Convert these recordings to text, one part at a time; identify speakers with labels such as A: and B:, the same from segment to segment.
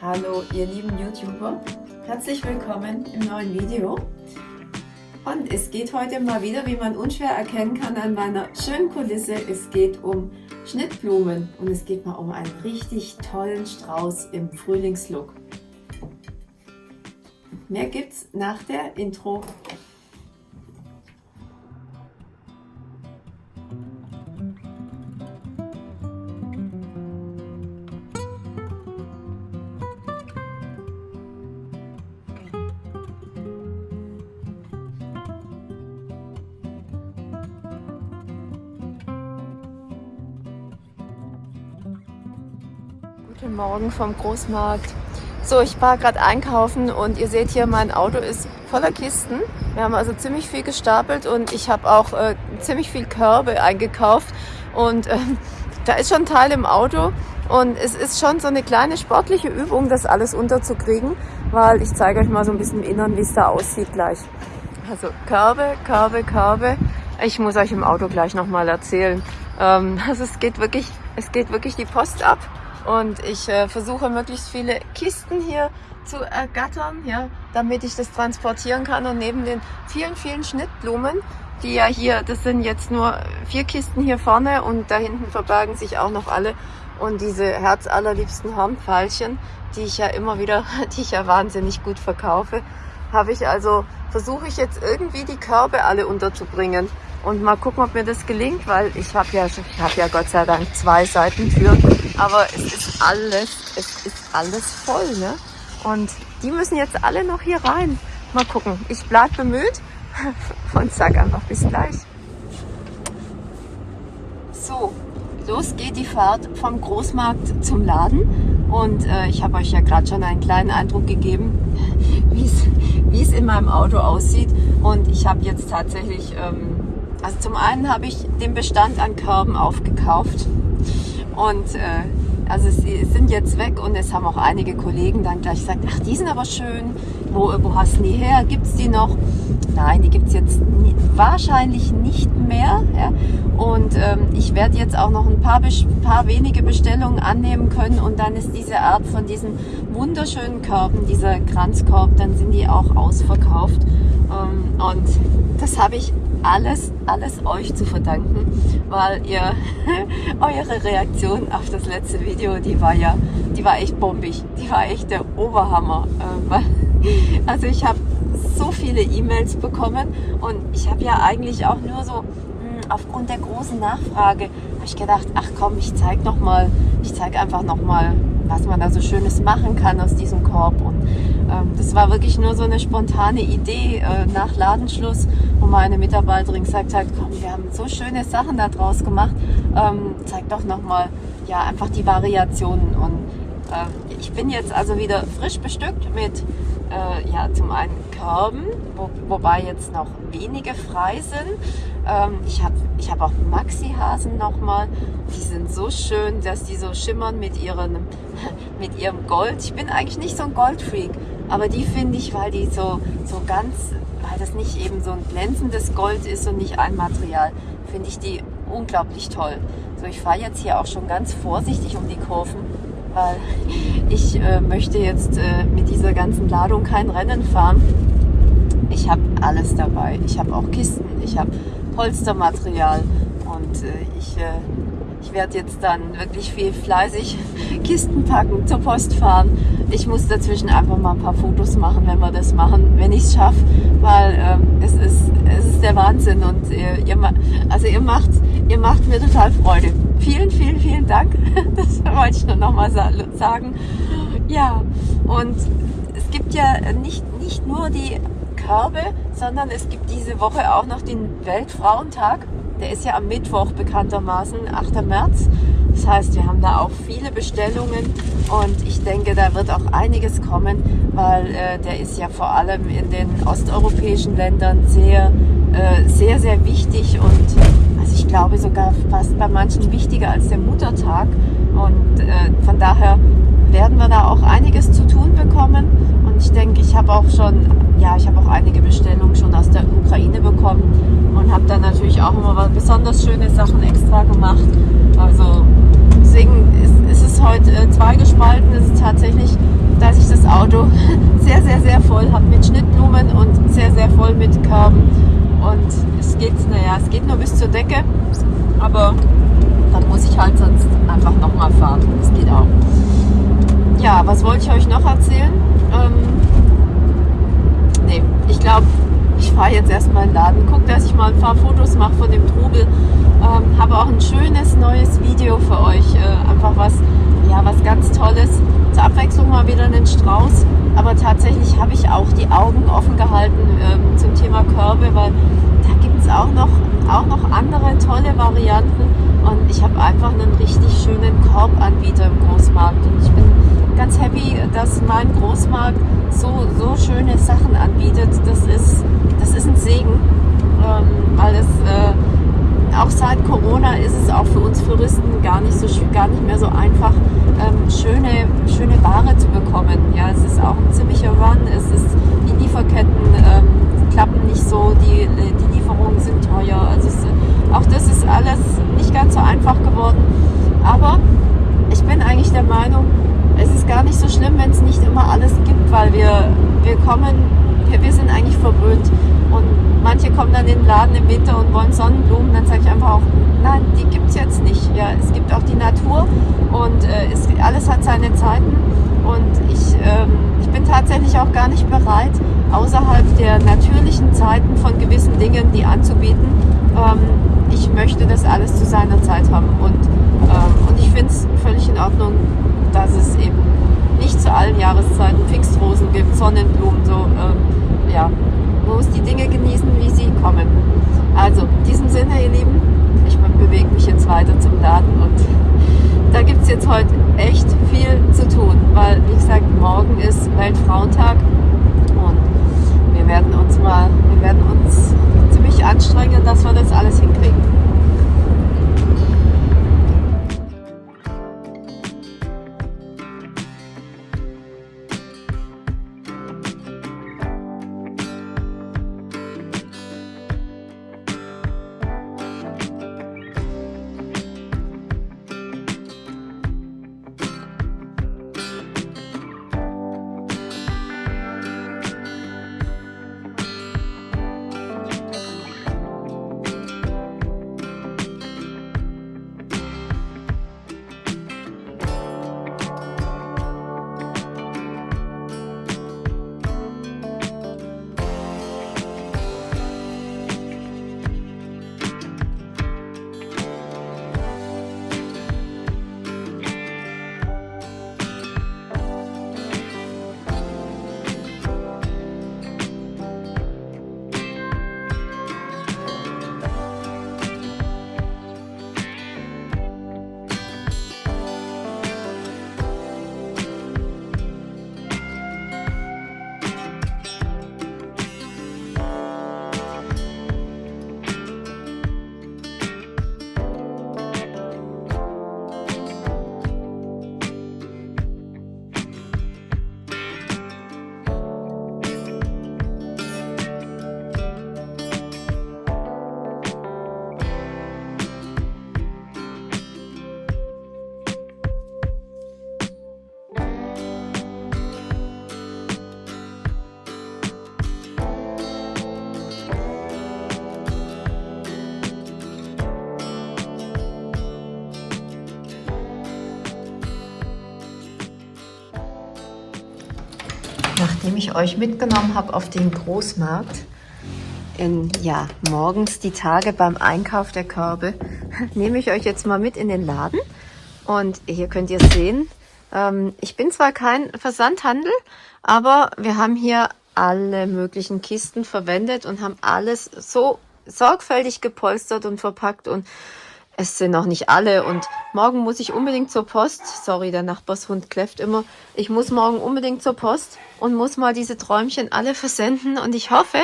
A: Hallo ihr lieben YouTuber, herzlich willkommen im neuen Video. Und es geht heute mal wieder, wie man unschwer erkennen kann an meiner schönen Kulisse, es geht um Schnittblumen und es geht mal um einen richtig tollen Strauß im Frühlingslook. Mehr gibt's nach der Intro. Morgen vom Großmarkt. So, ich war gerade einkaufen und ihr seht hier, mein Auto ist voller Kisten. Wir haben also ziemlich viel gestapelt und ich habe auch äh, ziemlich viel Körbe eingekauft und äh, da ist schon ein Teil im Auto und es ist schon so eine kleine sportliche Übung, das alles unterzukriegen, weil ich zeige euch mal so ein bisschen im Innern, wie es da aussieht gleich. Also Körbe, Körbe, Körbe. Ich muss euch im Auto gleich nochmal erzählen. Ähm, also es geht wirklich, es geht wirklich die Post ab. Und ich äh, versuche möglichst viele Kisten hier zu ergattern, ja, damit ich das transportieren kann. Und neben den vielen, vielen Schnittblumen, die ja hier, das sind jetzt nur vier Kisten hier vorne und da hinten verbergen sich auch noch alle. Und diese herzallerliebsten Hornpfeilchen, die ich ja immer wieder, die ich ja wahnsinnig gut verkaufe, habe ich also, versuche ich jetzt irgendwie die Körbe alle unterzubringen und mal gucken, ob mir das gelingt, weil ich habe ja, ich habe ja Gott sei Dank zwei Seitentüren, aber es ist alles, es ist alles voll, ne? Und die müssen jetzt alle noch hier rein. Mal gucken. Ich bleib bemüht und sag einfach bis gleich. So, los geht die Fahrt vom Großmarkt zum Laden und äh, ich habe euch ja gerade schon einen kleinen Eindruck gegeben, wie es in meinem Auto aussieht und ich habe jetzt tatsächlich ähm, also zum einen habe ich den Bestand an Körben aufgekauft und äh, also sie sind jetzt weg und es haben auch einige Kollegen dann gleich gesagt, ach die sind aber schön, wo, wo hast du die her, gibt es die noch? Nein, die gibt es jetzt nie, wahrscheinlich nicht mehr ja? und ähm, ich werde jetzt auch noch ein paar, paar wenige Bestellungen annehmen können und dann ist diese Art von diesen wunderschönen Körben, dieser Kranzkorb, dann sind die auch ausverkauft ähm, und das habe ich alles, alles euch zu verdanken, weil ihr eure Reaktion auf das letzte Video, die war ja, die war echt bombig, die war echt der Oberhammer. Äh, also ich habe so viele E-Mails bekommen und ich habe ja eigentlich auch nur so hm, aufgrund der großen Nachfrage habe ich gedacht, ach komm, ich zeige noch mal, ich zeige einfach noch mal was man da so Schönes machen kann aus diesem Korb. Und ähm, das war wirklich nur so eine spontane Idee äh, nach Ladenschluss, wo meine Mitarbeiterin gesagt hat, komm, wir haben so schöne Sachen da draus gemacht, ähm, zeig doch nochmal ja, einfach die Variationen. Und äh, ich bin jetzt also wieder frisch bestückt mit äh, ja, zum einen Körben, wo, wobei jetzt noch wenige frei sind. Ähm, ich habe ich hab auch Maxi-Hasen nochmal. Die sind so schön, dass die so schimmern mit, ihren, mit ihrem Gold. Ich bin eigentlich nicht so ein Goldfreak, aber die finde ich, weil die so, so ganz, weil das nicht eben so ein glänzendes Gold ist und nicht ein Material, finde ich die unglaublich toll. So, ich fahre jetzt hier auch schon ganz vorsichtig um die Kurven weil ich äh, möchte jetzt äh, mit dieser ganzen Ladung kein Rennen fahren. Ich habe alles dabei. Ich habe auch Kisten, ich habe Polstermaterial und äh, ich, äh, ich werde jetzt dann wirklich viel fleißig Kisten packen, zur Post fahren. Ich muss dazwischen einfach mal ein paar Fotos machen, wenn wir das machen, wenn ich es schaffe, weil ähm, es, ist, es ist der Wahnsinn und ihr, ihr, also ihr macht, ihr macht mir total Freude vielen, vielen, vielen Dank. Das wollte ich nur nochmal sagen. Ja, und es gibt ja nicht, nicht nur die Körbe, sondern es gibt diese Woche auch noch den Weltfrauentag. Der ist ja am Mittwoch bekanntermaßen, 8. März. Das heißt, wir haben da auch viele Bestellungen und ich denke, da wird auch einiges kommen, weil äh, der ist ja vor allem in den osteuropäischen Ländern sehr, äh, sehr, sehr wichtig und ich glaube sogar fast bei manchen wichtiger als der Muttertag. Und äh, von daher werden wir da auch einiges zu tun bekommen. Und ich denke, ich habe auch schon, ja, ich habe auch einige Bestellungen schon aus der Ukraine bekommen und habe dann natürlich auch immer besonders schöne Sachen extra gemacht. Also deswegen ist, ist es heute äh, zweigespalten. Es ist tatsächlich Auto sehr, sehr, sehr voll habe mit Schnittblumen und sehr, sehr voll mit Körben. Und es geht, naja, es geht nur bis zur Decke, aber dann muss ich halt sonst einfach nochmal fahren. Das geht auch. Ja, was wollte ich euch noch erzählen? Ähm, nee, ich glaube, ich fahre jetzt erstmal in den Laden, gucke, dass ich mal ein paar Fotos mache von dem Trubel. Ähm, habe auch ein schönes neues Video für euch. Äh, einfach was, ja, was ganz Tolles. Zur Abwechslung mal wieder einen Strauß. Aber tatsächlich habe ich auch die Augen offen gehalten ähm, zum Thema Körbe, weil da gibt es auch noch, auch noch andere tolle Varianten. Und ich habe einfach einen richtig schönen Korbanbieter im Großmarkt. Und ich bin ganz happy, dass mein Großmarkt so, so schöne Sachen anbietet. Das ist, das ist ein Segen, ähm, weil es äh, auch seit Corona ist es auch für uns Touristen gar nicht, so, gar nicht mehr so einfach, ähm, schöne, schöne Ware zu bekommen. Ja, es ist auch ein ziemlicher Run, es ist, die Lieferketten ähm, klappen nicht so, die, die Lieferungen sind teuer. Also es, auch das ist alles nicht ganz so einfach geworden. Aber ich bin eigentlich der Meinung, es ist gar nicht so schlimm, wenn es nicht immer alles gibt, weil wir, wir kommen, wir, wir sind eigentlich verwöhnt. Und manche kommen dann in den Laden im Winter und wollen Sonnenblumen, dann sage ich einfach auch, nein, die gibt es jetzt nicht. Ja, es gibt auch die Natur und äh, es, alles hat seine Zeiten. Und ich, ähm, ich bin tatsächlich auch gar nicht bereit, außerhalb der natürlichen Zeiten von gewissen Dingen die anzubieten. Ähm, ich möchte das alles zu seiner Zeit haben. Und, ähm, und ich finde es völlig in Ordnung, dass es eben zu allen Jahreszeiten Pfingstrosen gibt, Sonnenblumen, so, ähm, ja, man muss die Dinge genießen, wie sie kommen. Also, in diesem Sinne, ihr Lieben, ich bewege mich jetzt weiter zum Laden und da gibt es jetzt heute echt viel zu tun, weil, wie gesagt, morgen ist Weltfrauentag und wir werden uns mal, wir werden uns ziemlich anstrengen, dass wir das alles hinkriegen. Euch mitgenommen habe auf den Großmarkt, in, ja, morgens die Tage beim Einkauf der Körbe, nehme ich euch jetzt mal mit in den Laden. Und hier könnt ihr sehen, ähm, ich bin zwar kein Versandhandel, aber wir haben hier alle möglichen Kisten verwendet und haben alles so sorgfältig gepolstert und verpackt und es sind noch nicht alle und morgen muss ich unbedingt zur Post. Sorry, der Nachbarshund kläfft immer. Ich muss morgen unbedingt zur Post und muss mal diese Träumchen alle versenden und ich hoffe,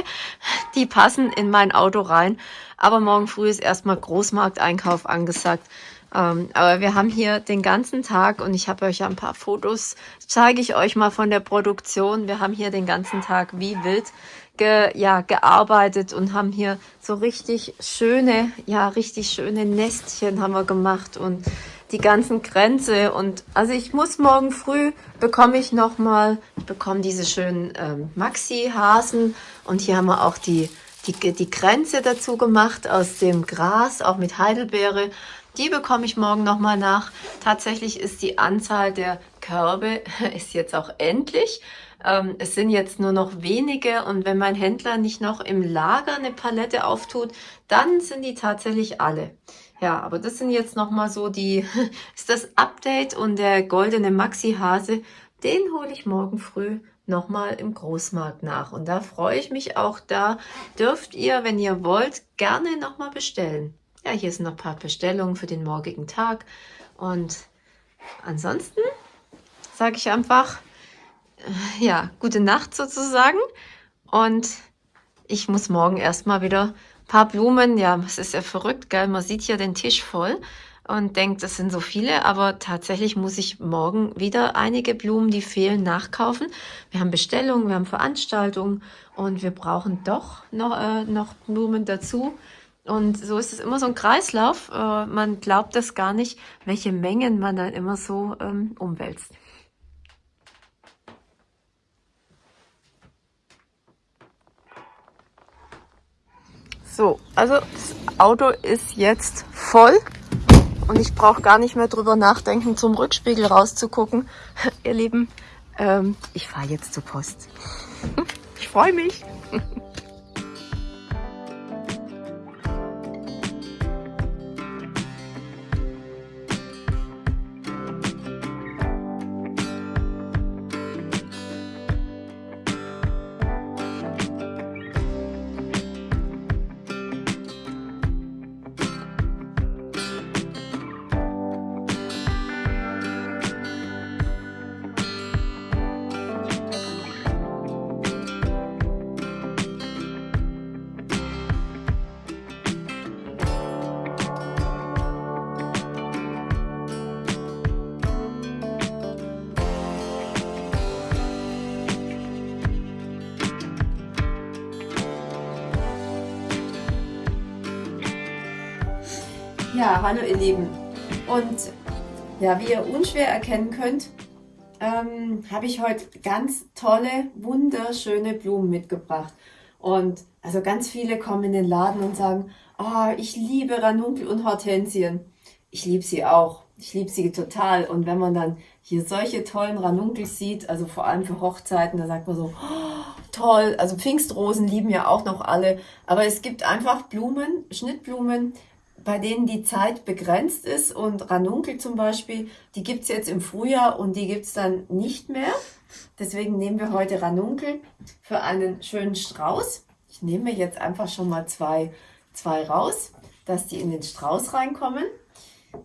A: die passen in mein Auto rein. Aber morgen früh ist erstmal Großmarkteinkauf angesagt. Ähm, aber wir haben hier den ganzen Tag und ich habe euch ja ein paar Fotos, zeige ich euch mal von der Produktion. Wir haben hier den ganzen Tag wie wild ge, ja, gearbeitet und haben hier so richtig schöne, ja, richtig schöne Nestchen haben wir gemacht und die ganzen Kränze und also ich muss morgen früh bekomme ich noch mal ich bekomme diese schönen ähm, Maxi Hasen und hier haben wir auch die die die Kränze dazu gemacht aus dem Gras auch mit Heidelbeere. Die bekomme ich morgen noch mal nach. Tatsächlich ist die Anzahl der Körbe ist jetzt auch endlich ähm, es sind jetzt nur noch wenige und wenn mein Händler nicht noch im Lager eine Palette auftut, dann sind die tatsächlich alle. Ja, aber das sind jetzt nochmal so die, ist das Update und der goldene Maxi-Hase, den hole ich morgen früh nochmal im Großmarkt nach. Und da freue ich mich auch, da dürft ihr, wenn ihr wollt, gerne nochmal bestellen. Ja, hier sind noch ein paar Bestellungen für den morgigen Tag. Und ansonsten sage ich einfach, ja, gute Nacht sozusagen. Und ich muss morgen erstmal wieder ein paar Blumen. Ja, es ist ja verrückt, gell? Man sieht hier den Tisch voll und denkt, das sind so viele, aber tatsächlich muss ich morgen wieder einige Blumen, die fehlen, nachkaufen. Wir haben Bestellungen, wir haben Veranstaltungen und wir brauchen doch noch, äh, noch Blumen dazu. Und so ist es immer so ein Kreislauf. Äh, man glaubt das gar nicht, welche Mengen man dann immer so ähm, umwälzt. So, also das Auto ist jetzt voll und ich brauche gar nicht mehr drüber nachdenken, zum Rückspiegel rauszugucken. Ihr Lieben, ähm, ich fahre jetzt zur Post. Ich freue mich. hallo ihr Lieben. Und ja, wie ihr unschwer erkennen könnt, ähm, habe ich heute ganz tolle, wunderschöne Blumen mitgebracht. Und also ganz viele kommen in den Laden und sagen, oh, ich liebe Ranunkel und Hortensien. Ich liebe sie auch. Ich liebe sie total. Und wenn man dann hier solche tollen Ranunkels sieht, also vor allem für Hochzeiten, da sagt man so, oh, toll. Also Pfingstrosen lieben ja auch noch alle. Aber es gibt einfach Blumen, Schnittblumen, bei denen die Zeit begrenzt ist und Ranunkel zum Beispiel, die gibt's jetzt im Frühjahr und die gibt's dann nicht mehr. Deswegen nehmen wir heute Ranunkel für einen schönen Strauß. Ich nehme jetzt einfach schon mal zwei, zwei raus, dass die in den Strauß reinkommen.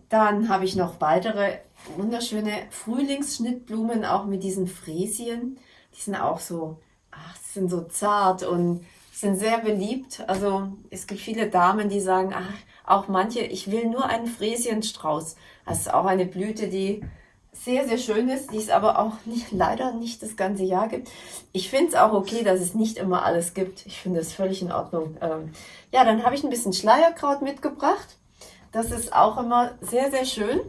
A: Dann habe ich noch weitere wunderschöne Frühlingsschnittblumen, auch mit diesen Fräsien. Die sind auch so, ach, sind so zart und sind sehr beliebt. Also es gibt viele Damen, die sagen, ach, auch manche, ich will nur einen Fräsienstrauß. Das ist auch eine Blüte, die sehr, sehr schön ist, die es aber auch nicht, leider nicht das ganze Jahr gibt. Ich finde es auch okay, dass es nicht immer alles gibt. Ich finde es völlig in Ordnung. Ähm, ja, dann habe ich ein bisschen Schleierkraut mitgebracht. Das ist auch immer sehr, sehr schön.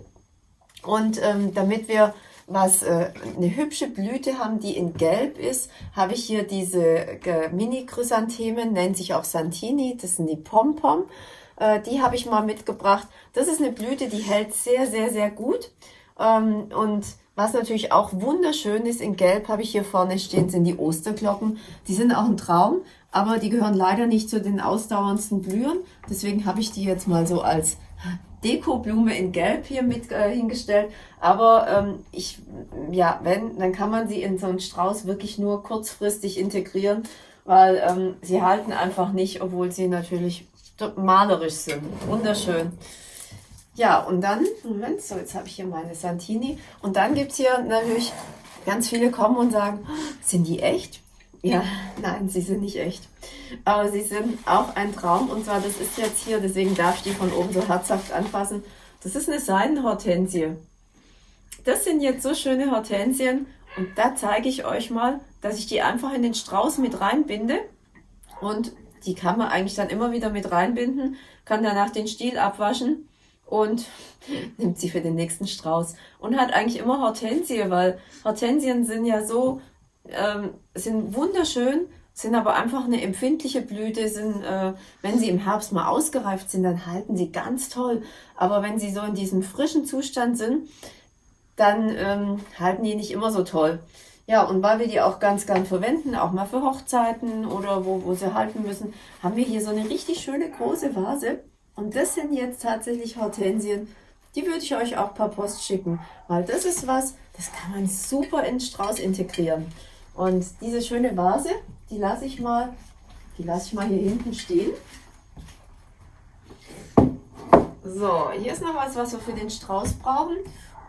A: Und ähm, damit wir was äh, eine hübsche Blüte haben, die in Gelb ist, habe ich hier diese äh, Mini-Chrysanthemen, nennt sich auch Santini, das sind die Pompom. Äh, die habe ich mal mitgebracht. Das ist eine Blüte, die hält sehr, sehr, sehr gut. Ähm, und was natürlich auch wunderschön ist, in Gelb habe ich hier vorne stehen, sind die Osterglocken. Die sind auch ein Traum, aber die gehören leider nicht zu den ausdauerndsten Blühen. Deswegen habe ich die jetzt mal so als Dekoblume in Gelb hier mit äh, hingestellt. Aber ähm, ich, ja, wenn, dann kann man sie in so einen Strauß wirklich nur kurzfristig integrieren, weil ähm, sie halten einfach nicht, obwohl sie natürlich malerisch sind. Wunderschön. Ja, und dann, Moment, so jetzt habe ich hier meine Santini. Und dann gibt es hier natürlich, ganz viele kommen und sagen, sind die echt? Ja, nein, sie sind nicht echt. Aber sie sind auch ein Traum. Und zwar, das ist jetzt hier, deswegen darf ich die von oben so herzhaft anfassen. Das ist eine Seidenhortensie. Das sind jetzt so schöne Hortensien. Und da zeige ich euch mal, dass ich die einfach in den Strauß mit reinbinde. Und die kann man eigentlich dann immer wieder mit reinbinden, kann danach den Stiel abwaschen und nimmt sie für den nächsten Strauß und hat eigentlich immer Hortensie, weil Hortensien sind ja so, ähm, sind wunderschön, sind aber einfach eine empfindliche Blüte, sind, äh, wenn sie im Herbst mal ausgereift sind, dann halten sie ganz toll. Aber wenn sie so in diesem frischen Zustand sind, dann ähm, halten die nicht immer so toll. Ja, und weil wir die auch ganz gern verwenden, auch mal für Hochzeiten oder wo, wo sie halten müssen, haben wir hier so eine richtig schöne große Vase. Und das sind jetzt tatsächlich Hortensien. Die würde ich euch auch per Post schicken, weil das ist was, das kann man super in Strauß integrieren. Und diese schöne Vase, die lasse ich mal, die lasse ich mal hier hinten stehen. So, hier ist noch was, was wir für den Strauß brauchen.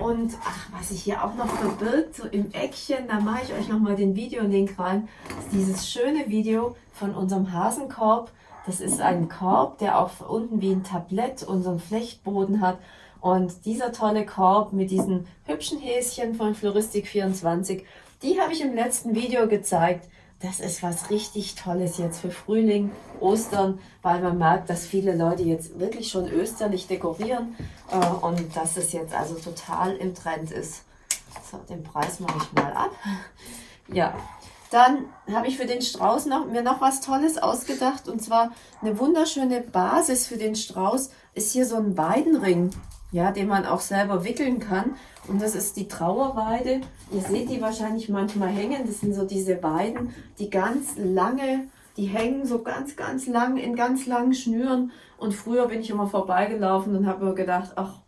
A: Und ach, was sich hier auch noch verbirgt, so im Eckchen, da mache ich euch nochmal den Videolink rein. Dieses schöne Video von unserem Hasenkorb. Das ist ein Korb, der auch unten wie ein Tablett unseren Flechtboden hat. Und dieser tolle Korb mit diesen hübschen Häschen von Floristik24, die habe ich im letzten Video gezeigt. Das ist was richtig Tolles jetzt für Frühling, Ostern, weil man merkt, dass viele Leute jetzt wirklich schon österlich dekorieren äh, und dass es jetzt also total im Trend ist. So, den Preis mache ich mal ab. Ja, dann habe ich für den Strauß noch, mir noch was Tolles ausgedacht und zwar eine wunderschöne Basis für den Strauß ist hier so ein Weidenring ja, den man auch selber wickeln kann. Und das ist die Trauerweide. Ihr seht die wahrscheinlich manchmal hängen. Das sind so diese Weiden, die ganz lange, die hängen so ganz, ganz lang in ganz langen Schnüren. Und früher bin ich immer vorbeigelaufen und habe mir gedacht, ach,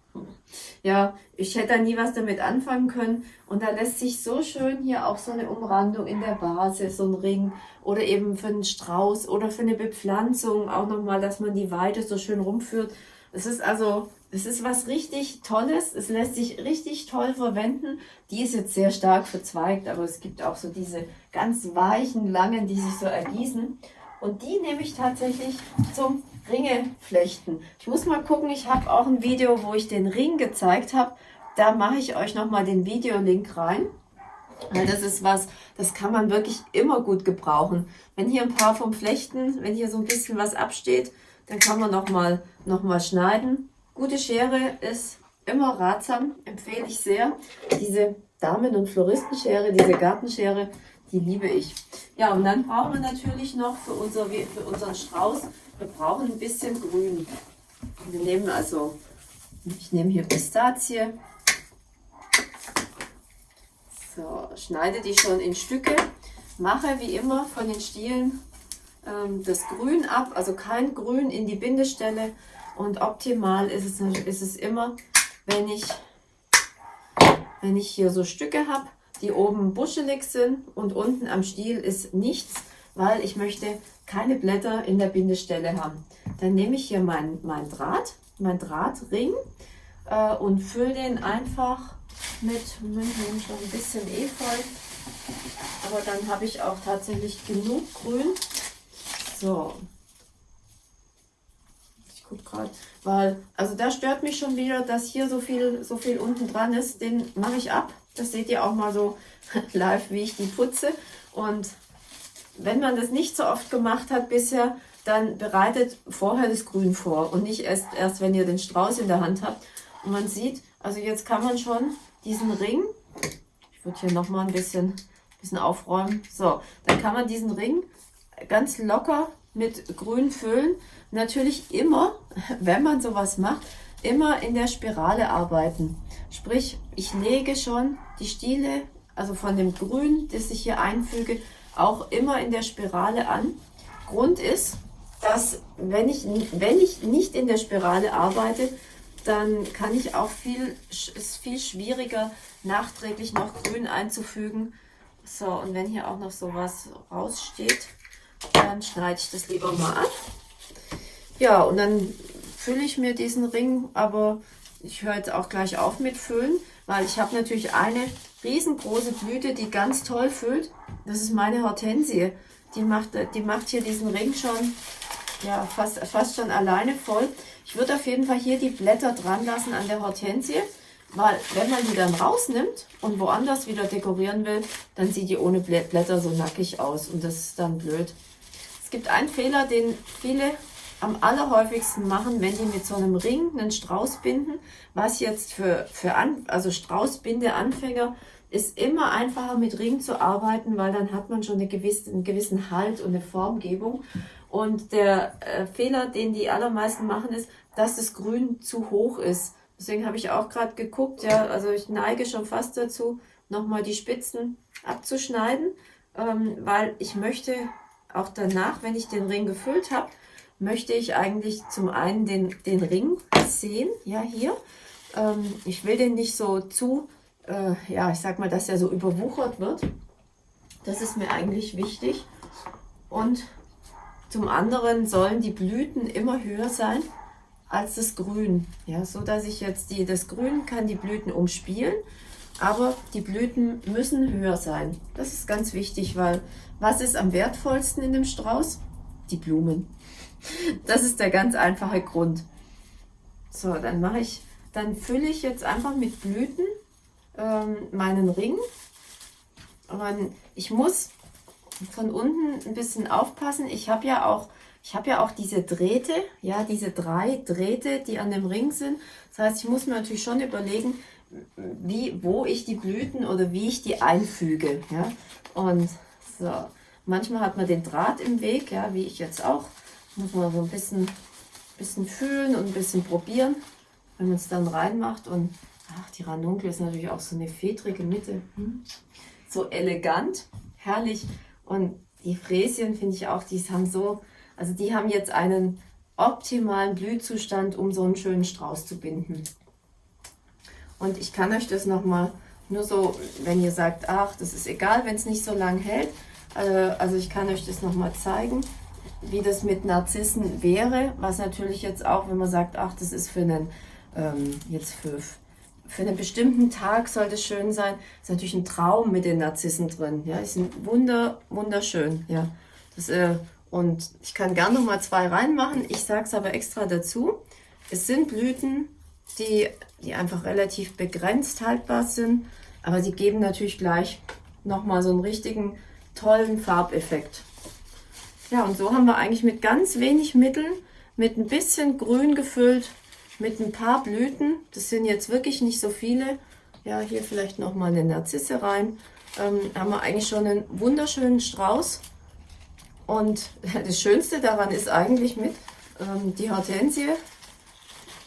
A: ja, ich hätte da nie was damit anfangen können. Und da lässt sich so schön hier auch so eine Umrandung in der Basis, so ein Ring oder eben für einen Strauß oder für eine Bepflanzung auch nochmal, dass man die Weide so schön rumführt. Es ist also es ist was richtig Tolles. Es lässt sich richtig toll verwenden. Die ist jetzt sehr stark verzweigt, aber es gibt auch so diese ganz weichen, langen, die sich so ergießen. Und die nehme ich tatsächlich zum Ringeflechten. Ich muss mal gucken, ich habe auch ein Video, wo ich den Ring gezeigt habe. Da mache ich euch nochmal den Videolink rein. Weil das ist was, das kann man wirklich immer gut gebrauchen. Wenn hier ein paar vom Flechten, wenn hier so ein bisschen was absteht, dann kann man nochmal noch mal schneiden. Gute Schere ist immer ratsam, empfehle ich sehr. Diese Damen- und Floristenschere, diese Gartenschere, die liebe ich. Ja, und dann brauchen wir natürlich noch für, unser, für unseren Strauß, wir brauchen ein bisschen Grün. Wir nehmen also, ich nehme hier Pistazie. So, schneide die schon in Stücke. Mache wie immer von den Stielen ähm, das Grün ab, also kein Grün in die Bindestelle, und optimal ist es, ist es immer, wenn ich, wenn ich hier so Stücke habe, die oben buschelig sind und unten am Stiel ist nichts, weil ich möchte keine Blätter in der Bindestelle haben. Dann nehme ich hier meinen mein Draht, mein Drahtring äh, und fülle den einfach mit, nehme schon ein bisschen Efeu, aber dann habe ich auch tatsächlich genug Grün. So, gucke gerade, weil, also da stört mich schon wieder, dass hier so viel, so viel unten dran ist. Den mache ich ab. Das seht ihr auch mal so live, wie ich die putze. Und wenn man das nicht so oft gemacht hat bisher, dann bereitet vorher das Grün vor und nicht erst, erst wenn ihr den Strauß in der Hand habt. Und man sieht, also jetzt kann man schon diesen Ring, ich würde hier nochmal ein bisschen, bisschen aufräumen, so, dann kann man diesen Ring ganz locker mit Grün füllen. Natürlich immer, wenn man sowas macht, immer in der Spirale arbeiten. Sprich, ich lege schon die Stiele, also von dem Grün, das ich hier einfüge, auch immer in der Spirale an. Grund ist, dass wenn ich, wenn ich nicht in der Spirale arbeite, dann kann ich auch viel, ist viel schwieriger, nachträglich noch Grün einzufügen. So, und wenn hier auch noch sowas raussteht, dann schneide ich das lieber mal ab. Ja, und dann fülle ich mir diesen Ring, aber ich höre jetzt auch gleich auf mit Füllen, weil ich habe natürlich eine riesengroße Blüte, die ganz toll füllt. Das ist meine Hortensie. Die macht, die macht hier diesen Ring schon ja, fast, fast schon alleine voll. Ich würde auf jeden Fall hier die Blätter dran lassen an der Hortensie, weil wenn man die dann rausnimmt und woanders wieder dekorieren will, dann sieht die ohne Blätter so nackig aus und das ist dann blöd gibt einen Fehler, den viele am allerhäufigsten machen, wenn die mit so einem Ring einen Strauß binden, was jetzt für, für an, also Straußbinde-Anfänger ist immer einfacher mit Ring zu arbeiten, weil dann hat man schon eine gewisse, einen gewissen Halt und eine Formgebung. Und der äh, Fehler, den die allermeisten machen, ist, dass das Grün zu hoch ist. Deswegen habe ich auch gerade geguckt, ja, also ich neige schon fast dazu, nochmal die Spitzen abzuschneiden, ähm, weil ich möchte auch danach, wenn ich den Ring gefüllt habe, möchte ich eigentlich zum einen den, den Ring sehen, ja hier. Ähm, ich will den nicht so zu, äh, ja ich sag mal, dass er so überwuchert wird. Das ist mir eigentlich wichtig. Und zum anderen sollen die Blüten immer höher sein als das Grün. Ja, so dass ich jetzt die, das Grün kann die Blüten umspielen, aber die Blüten müssen höher sein. Das ist ganz wichtig, weil was ist am wertvollsten in dem Strauß? Die Blumen. Das ist der ganz einfache Grund. So, dann mache ich, dann fülle ich jetzt einfach mit Blüten ähm, meinen Ring. Aber ich muss von unten ein bisschen aufpassen. Ich habe ja auch ich habe ja auch diese Drähte, ja, diese drei Drähte, die an dem Ring sind. Das heißt, ich muss mir natürlich schon überlegen, wie, wo ich die Blüten oder wie ich die einfüge. Ja. Und so, manchmal hat man den Draht im Weg, ja, wie ich jetzt auch. Muss man so ein bisschen, bisschen fühlen und ein bisschen probieren, wenn man es dann reinmacht. Und ach, die Ranunkel ist natürlich auch so eine fedrige Mitte. Hm? So elegant, herrlich. Und die Fräschen finde ich auch, die haben so also die haben jetzt einen optimalen Blühzustand, um so einen schönen Strauß zu binden. Und ich kann euch das nochmal, nur so, wenn ihr sagt, ach, das ist egal, wenn es nicht so lang hält. Äh, also ich kann euch das nochmal zeigen, wie das mit Narzissen wäre. Was natürlich jetzt auch, wenn man sagt, ach, das ist für einen, ähm, jetzt für, für einen bestimmten Tag soll das schön sein, ist natürlich ein Traum mit den Narzissen drin. Ja, die sind wunder, wunderschön. Ja, das äh, und ich kann gerne noch mal zwei reinmachen. Ich sage es aber extra dazu. Es sind Blüten, die, die einfach relativ begrenzt haltbar sind. Aber sie geben natürlich gleich noch mal so einen richtigen tollen Farbeffekt. Ja, und so haben wir eigentlich mit ganz wenig Mitteln, mit ein bisschen grün gefüllt, mit ein paar Blüten, das sind jetzt wirklich nicht so viele, ja, hier vielleicht noch mal eine Narzisse rein, ähm, haben wir eigentlich schon einen wunderschönen Strauß. Und das Schönste daran ist eigentlich mit ähm, die Hortensie.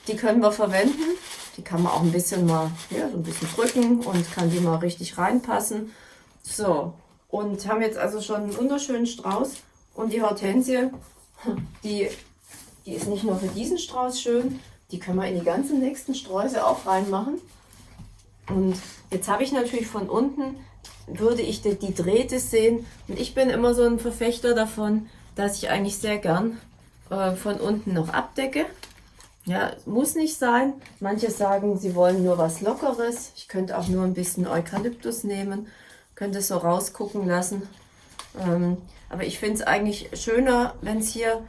A: Die können wir verwenden. Die kann man auch ein bisschen mal, ja, so ein bisschen drücken und kann die mal richtig reinpassen. So, und haben jetzt also schon einen wunderschönen Strauß. Und die Hortensie, die, die ist nicht nur für diesen Strauß schön, die können wir in die ganzen nächsten Sträuße auch reinmachen. Und jetzt habe ich natürlich von unten würde ich die, die Drähte sehen. Und ich bin immer so ein Verfechter davon, dass ich eigentlich sehr gern äh, von unten noch abdecke. Ja, muss nicht sein. Manche sagen, sie wollen nur was Lockeres. Ich könnte auch nur ein bisschen Eukalyptus nehmen, könnte es so rausgucken lassen. Ähm, aber ich finde es eigentlich schöner, wenn es hier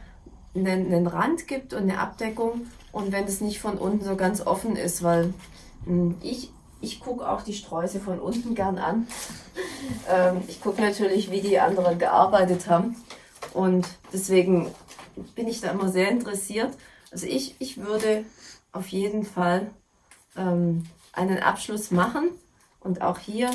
A: einen, einen, Rand gibt und eine Abdeckung und wenn es nicht von unten so ganz offen ist, weil mh, hm, ich ich gucke auch die Sträuße von unten gern an. ähm, ich gucke natürlich, wie die anderen gearbeitet haben. Und deswegen bin ich da immer sehr interessiert. Also ich, ich würde auf jeden Fall ähm, einen Abschluss machen und auch hier,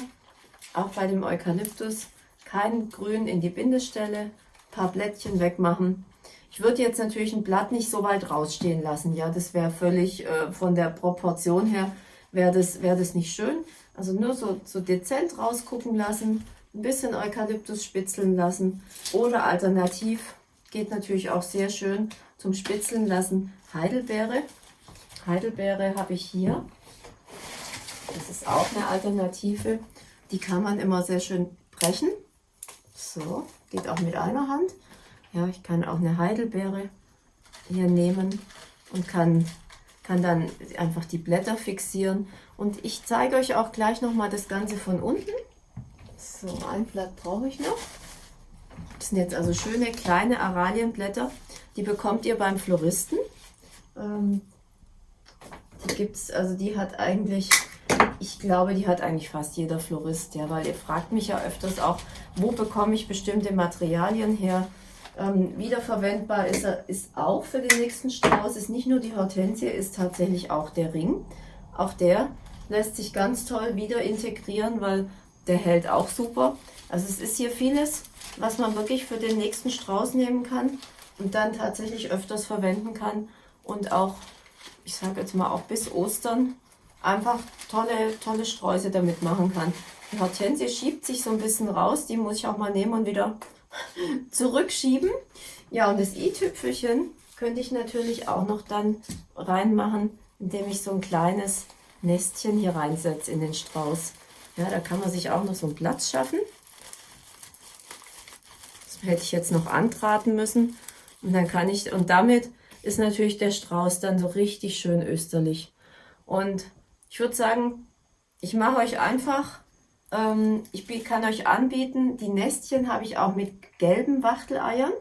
A: auch bei dem Eukalyptus, kein Grün in die Bindestelle, paar Blättchen wegmachen. Ich würde jetzt natürlich ein Blatt nicht so weit rausstehen lassen, ja, das wäre völlig äh, von der Proportion her wäre das, wär das nicht schön. Also nur so, so dezent rausgucken lassen, ein bisschen Eukalyptus spitzeln lassen oder alternativ geht natürlich auch sehr schön zum Spitzeln lassen Heidelbeere. Heidelbeere habe ich hier. Das ist auch eine Alternative. Die kann man immer sehr schön brechen. So, geht auch mit einer Hand. Ja, ich kann auch eine Heidelbeere hier nehmen und kann kann dann einfach die Blätter fixieren. Und ich zeige euch auch gleich nochmal das Ganze von unten. So, ein Blatt brauche ich noch. Das sind jetzt also schöne kleine Aralienblätter. Die bekommt ihr beim Floristen. Ähm, die gibt's, also die hat eigentlich, ich glaube, die hat eigentlich fast jeder Florist, ja, weil ihr fragt mich ja öfters auch, wo bekomme ich bestimmte Materialien her. Ähm, wiederverwendbar ist er ist auch für den nächsten Strauß. Ist nicht nur die Hortensie, ist tatsächlich auch der Ring. Auch der lässt sich ganz toll wieder integrieren, weil der hält auch super. Also es ist hier vieles, was man wirklich für den nächsten Strauß nehmen kann und dann tatsächlich öfters verwenden kann und auch, ich sage jetzt mal auch bis Ostern, einfach tolle, tolle Sträuße damit machen kann. Die Hortensie schiebt sich so ein bisschen raus, die muss ich auch mal nehmen und wieder zurückschieben. Ja, und das i-Tüpfelchen könnte ich natürlich auch noch dann reinmachen, indem ich so ein kleines Nestchen hier reinsetze in den Strauß. Ja, da kann man sich auch noch so einen Platz schaffen. Das hätte ich jetzt noch antraten müssen. Und dann kann ich, und damit ist natürlich der Strauß dann so richtig schön österlich. Und ich würde sagen, ich mache euch einfach, ähm, ich kann euch anbieten, die Nestchen habe ich auch mit gelben Wachteleiern.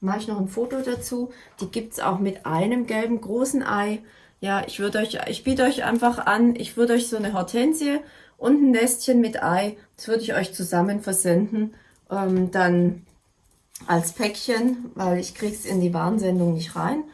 A: Mache ich noch ein Foto dazu. Die gibt es auch mit einem gelben großen Ei. Ja, ich würde euch, ich biete euch einfach an, ich würde euch so eine Hortensie und ein Nestchen mit Ei, das würde ich euch zusammen versenden. Ähm, dann als Päckchen, weil ich kriege es in die Warnsendung nicht rein.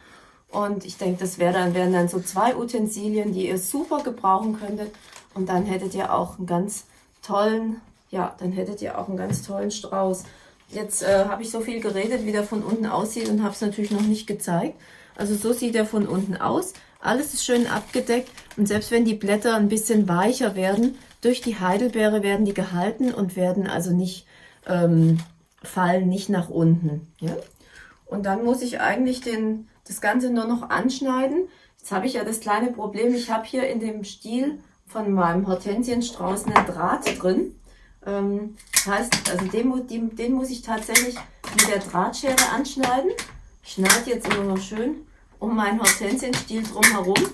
A: Und ich denke, das wär dann, wären dann so zwei Utensilien, die ihr super gebrauchen könntet. Und dann hättet ihr auch einen ganz tollen, ja, dann hättet ihr auch einen ganz tollen Strauß. Jetzt äh, habe ich so viel geredet, wie der von unten aussieht und habe es natürlich noch nicht gezeigt. Also so sieht er von unten aus. Alles ist schön abgedeckt und selbst wenn die Blätter ein bisschen weicher werden, durch die Heidelbeere werden die gehalten und werden also nicht ähm, fallen nicht nach unten. Ja? Und dann muss ich eigentlich den, das Ganze nur noch anschneiden. Jetzt habe ich ja das kleine Problem, ich habe hier in dem Stiel von meinem Hortensienstrauß einen Draht drin. Ähm, das heißt, also den, den, den muss ich tatsächlich mit der Drahtschere anschneiden. Ich schneide jetzt immer noch schön um meinen Hortensienstiel drumherum.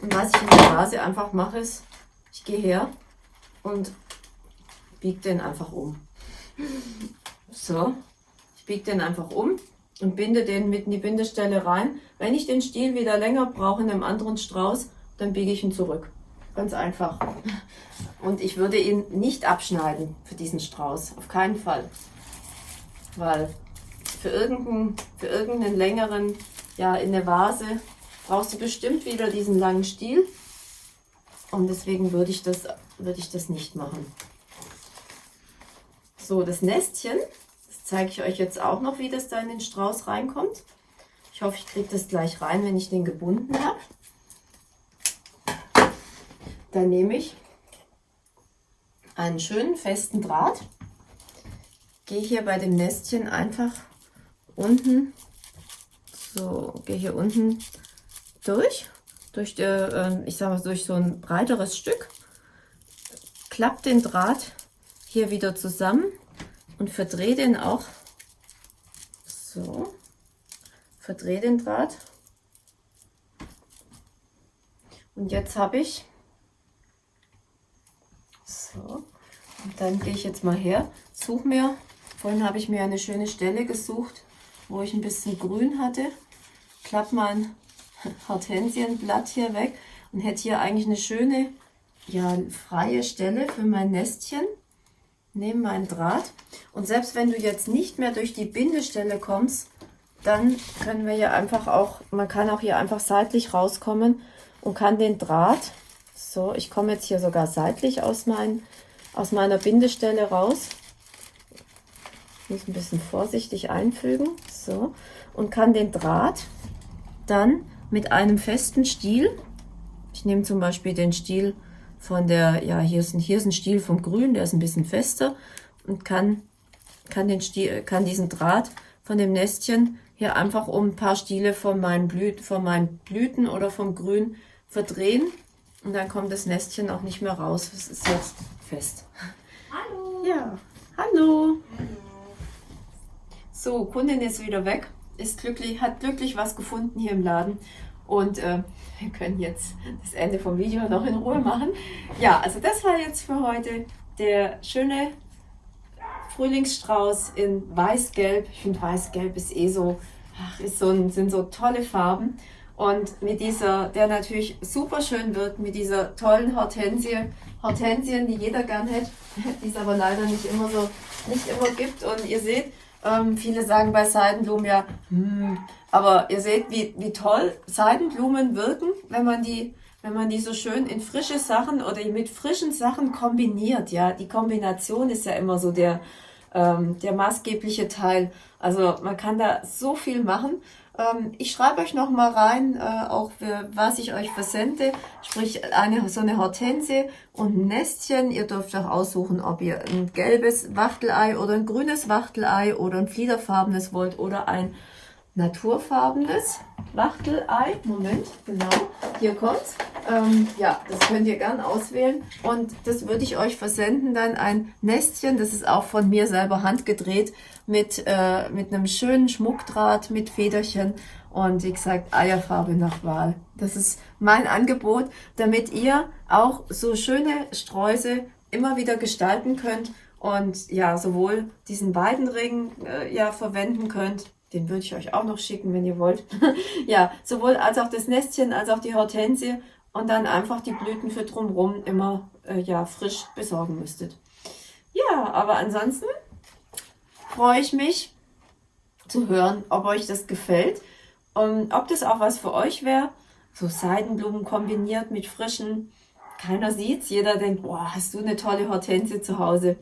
A: Und was ich in der Vase einfach mache, ist, ich gehe her und biege den einfach um. So, ich biege den einfach um und binde den mit in die Bindestelle rein. Wenn ich den Stiel wieder länger brauche in einem anderen Strauß, dann biege ich ihn zurück. Ganz einfach. Und ich würde ihn nicht abschneiden für diesen Strauß, auf keinen Fall. Weil für irgendeinen, für irgendeinen längeren, ja, in der Vase brauchst du bestimmt wieder diesen langen Stiel. Und deswegen würde ich das, würde ich das nicht machen. So, das Nestchen, das zeige ich euch jetzt auch noch, wie das da in den Strauß reinkommt. Ich hoffe, ich kriege das gleich rein, wenn ich den gebunden habe. Dann nehme ich einen schönen festen Draht, gehe hier bei dem Nestchen einfach unten, so, gehe hier unten durch, durch, der, ähm, ich sage mal, durch so ein breiteres Stück, klappt den Draht hier wieder zusammen und verdrehe den auch so, verdrehe den Draht. Und jetzt habe ich so, und dann gehe ich jetzt mal her, suche mir, vorhin habe ich mir eine schöne Stelle gesucht, wo ich ein bisschen grün hatte, klappe mein Hortensienblatt hier weg und hätte hier eigentlich eine schöne, ja, freie Stelle für mein Nestchen nehme meinen Draht. Und selbst wenn du jetzt nicht mehr durch die Bindestelle kommst, dann können wir hier einfach auch, man kann auch hier einfach seitlich rauskommen und kann den Draht, so, ich komme jetzt hier sogar seitlich aus, mein, aus meiner Bindestelle raus, ich muss ein bisschen vorsichtig einfügen, so, und kann den Draht dann mit einem festen Stiel, ich nehme zum Beispiel den Stiel von der, ja, hier ist ein, hier ist ein Stiel vom Grün, der ist ein bisschen fester und kann, kann, den Stiel, kann diesen Draht von dem Nestchen hier einfach um ein paar Stiele von meinen, Blüten, von meinen Blüten oder vom Grün verdrehen und dann kommt das Nestchen auch nicht mehr raus. Es ist jetzt fest.
B: Hallo.
A: Ja, hallo. hallo. So, Kundin ist wieder weg, ist glücklich, hat glücklich was gefunden hier im Laden und äh, wir können jetzt das Ende vom Video noch in Ruhe machen. Ja, also das war jetzt für heute der schöne Frühlingsstrauß in Weiß-Gelb. Ich finde Weiß-Gelb ist eh so, ach, ist so ein, sind so tolle Farben. Und mit dieser, der natürlich super schön wird, mit dieser tollen Hortensie, Hortensien, die jeder gern hätte, die es aber leider nicht immer so, nicht immer gibt. Und ihr seht, Ähm, viele sagen bei Seidenblumen ja, hm, aber ihr seht, wie, wie toll Seidenblumen wirken, wenn man die wenn man die so schön in frische Sachen oder mit frischen Sachen kombiniert, ja, die Kombination ist ja immer so der, ähm, der maßgebliche Teil. Also man kann da so viel machen. Ähm, ich schreibe euch noch mal rein, äh, auch für, was ich euch versende, sprich eine so eine Hortensie und ein Nestchen. Ihr dürft auch aussuchen, ob ihr ein gelbes Wachtelei oder ein grünes Wachtelei oder ein fliederfarbenes wollt oder ein naturfarbenes Wachtelei. Moment, genau, hier kommt's. Ähm, ja, das könnt ihr gern auswählen. Und das würde ich euch versenden, dann ein Nestchen, das ist auch von mir selber handgedreht, mit, äh, mit einem schönen Schmuckdraht, mit Federchen und wie gesagt, Eierfarbe nach Wahl. Das ist mein Angebot, damit ihr auch so schöne Sträuße immer wieder gestalten könnt und ja, sowohl diesen Weidenring äh, ja verwenden könnt, den würde ich euch auch noch schicken, wenn ihr wollt. ja, sowohl als auch das Nestchen, als auch die Hortensie und dann einfach die Blüten für drumherum immer äh, ja, frisch besorgen müsstet. Ja, aber ansonsten freue ich mich zu hören, ob euch das gefällt und ob das auch was für euch wäre. So Seidenblumen kombiniert mit frischen. Keiner sieht's, jeder denkt, boah, hast du eine tolle Hortensie zu Hause.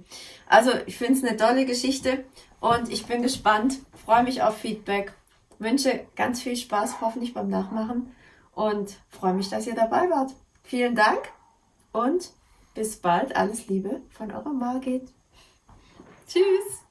A: Also ich finde es eine tolle Geschichte und ich bin gespannt, freue mich auf Feedback, wünsche ganz viel Spaß hoffentlich beim Nachmachen und freue mich, dass ihr dabei wart. Vielen Dank und bis bald. Alles Liebe von eurer Margit. Tschüss.